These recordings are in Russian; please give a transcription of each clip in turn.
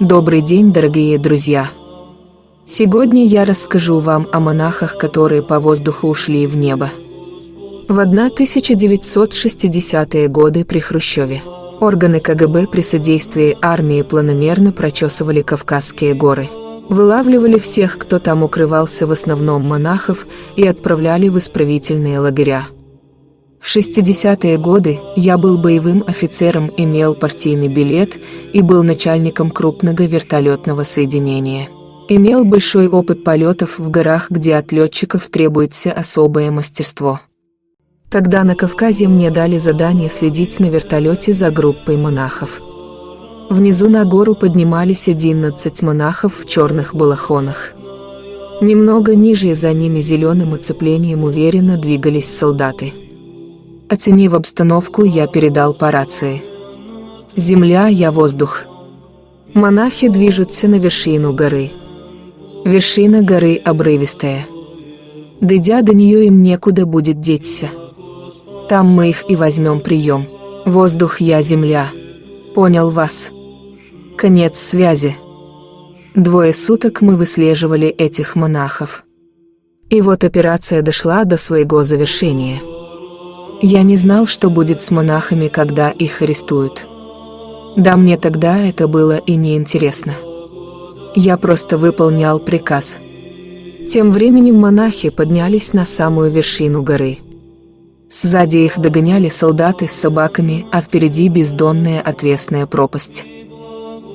Добрый день, дорогие друзья! Сегодня я расскажу вам о монахах, которые по воздуху ушли в небо. В 1960-е годы при Хрущеве органы КГБ при содействии армии планомерно прочесывали Кавказские горы. Вылавливали всех, кто там укрывался, в основном монахов, и отправляли в исправительные лагеря. В 60-е годы я был боевым офицером, имел партийный билет и был начальником крупного вертолетного соединения. Имел большой опыт полетов в горах, где от летчиков требуется особое мастерство. Тогда на Кавказе мне дали задание следить на вертолете за группой монахов. Внизу на гору поднимались 11 монахов в черных балахонах. Немного ниже за ними зеленым оцеплением уверенно двигались солдаты. Оценив обстановку, я передал по рации. «Земля, я воздух». Монахи движутся на вершину горы. Вершина горы обрывистая. Дойдя до нее, им некуда будет деться. Там мы их и возьмем прием. Воздух, я земля. Понял вас. Конец связи. Двое суток мы выслеживали этих монахов. И вот операция дошла до своего завершения. Я не знал, что будет с монахами, когда их арестуют. Да мне тогда это было и неинтересно. Я просто выполнял приказ. Тем временем монахи поднялись на самую вершину горы. Сзади их догоняли солдаты с собаками, а впереди бездонная отвесная пропасть.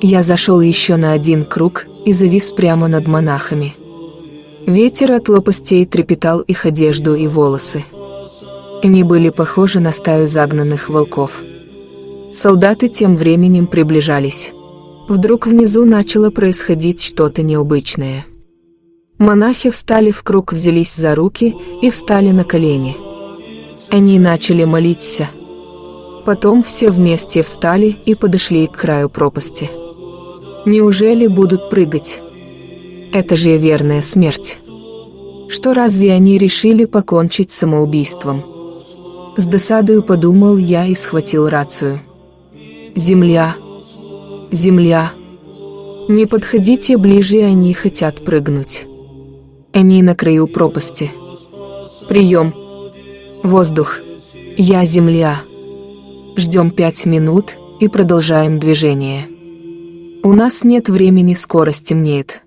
Я зашел еще на один круг и завис прямо над монахами. Ветер от лопастей трепетал их одежду и волосы. Они были похожи на стаю загнанных волков. Солдаты тем временем приближались. Вдруг внизу начало происходить что-то необычное. Монахи встали в круг, взялись за руки и встали на колени. Они начали молиться. Потом все вместе встали и подошли к краю пропасти. Неужели будут прыгать? Это же верная смерть. Что разве они решили покончить самоубийством? С досадою подумал я и схватил рацию. «Земля! Земля! Не подходите ближе, они хотят прыгнуть. Они на краю пропасти. Прием! Воздух! Я земля!» Ждем пять минут и продолжаем движение. У нас нет времени, скоро стемнеет.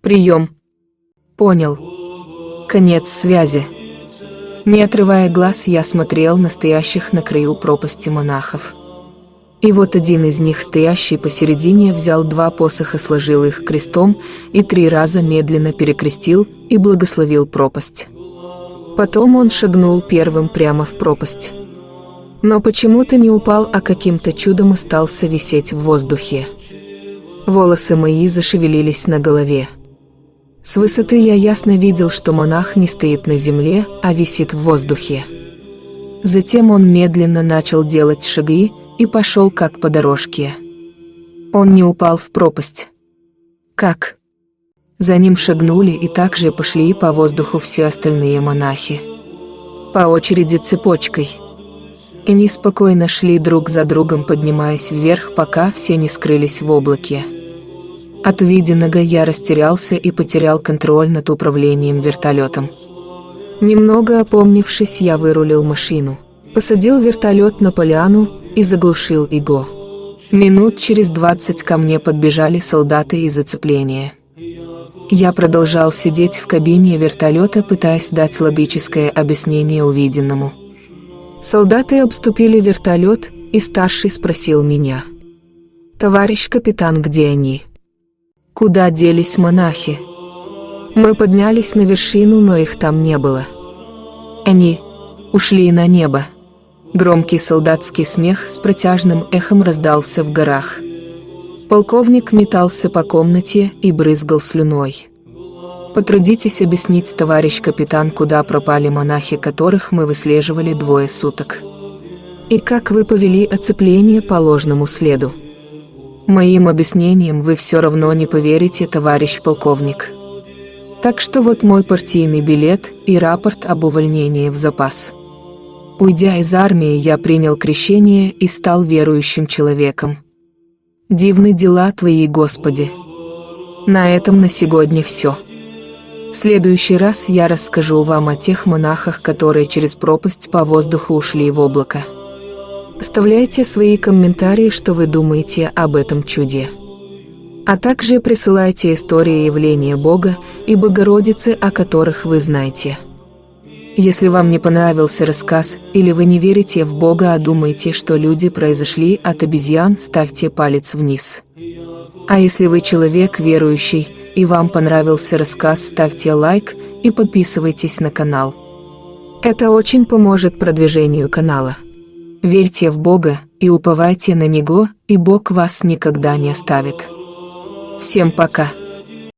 Прием. Понял. Конец связи. Не отрывая глаз, я смотрел на стоящих на краю пропасти монахов. И вот один из них, стоящий посередине, взял два посоха, сложил их крестом и три раза медленно перекрестил и благословил пропасть. Потом он шагнул первым прямо в пропасть. Но почему-то не упал, а каким-то чудом остался висеть в воздухе. Волосы мои зашевелились на голове. С высоты я ясно видел, что монах не стоит на земле, а висит в воздухе. Затем он медленно начал делать шаги и пошел как по дорожке. Он не упал в пропасть. Как? За ним шагнули и также пошли по воздуху все остальные монахи. По очереди цепочкой. Они спокойно шли друг за другом, поднимаясь вверх, пока все не скрылись в облаке. От увиденного я растерялся и потерял контроль над управлением вертолетом. Немного опомнившись, я вырулил машину, посадил вертолет на поляну и заглушил его. Минут через двадцать ко мне подбежали солдаты из зацепления. Я продолжал сидеть в кабине вертолета, пытаясь дать логическое объяснение увиденному. Солдаты обступили вертолет, и старший спросил меня. «Товарищ капитан, где они?» Куда делись монахи? Мы поднялись на вершину, но их там не было. Они ушли на небо. Громкий солдатский смех с протяжным эхом раздался в горах. Полковник метался по комнате и брызгал слюной. Потрудитесь объяснить, товарищ капитан, куда пропали монахи, которых мы выслеживали двое суток. И как вы повели оцепление по ложному следу. Моим объяснениям вы все равно не поверите, товарищ полковник. Так что вот мой партийный билет и рапорт об увольнении в запас. Уйдя из армии, я принял крещение и стал верующим человеком. Дивны дела Твои, Господи. На этом на сегодня все. В следующий раз я расскажу вам о тех монахах, которые через пропасть по воздуху ушли в облако. Оставляйте свои комментарии, что вы думаете об этом чуде. А также присылайте истории явления Бога и Богородицы, о которых вы знаете. Если вам не понравился рассказ, или вы не верите в Бога, а думаете, что люди произошли от обезьян, ставьте палец вниз. А если вы человек верующий, и вам понравился рассказ, ставьте лайк и подписывайтесь на канал. Это очень поможет продвижению канала. Верьте в Бога и уповайте на Него, и Бог вас никогда не оставит. Всем пока!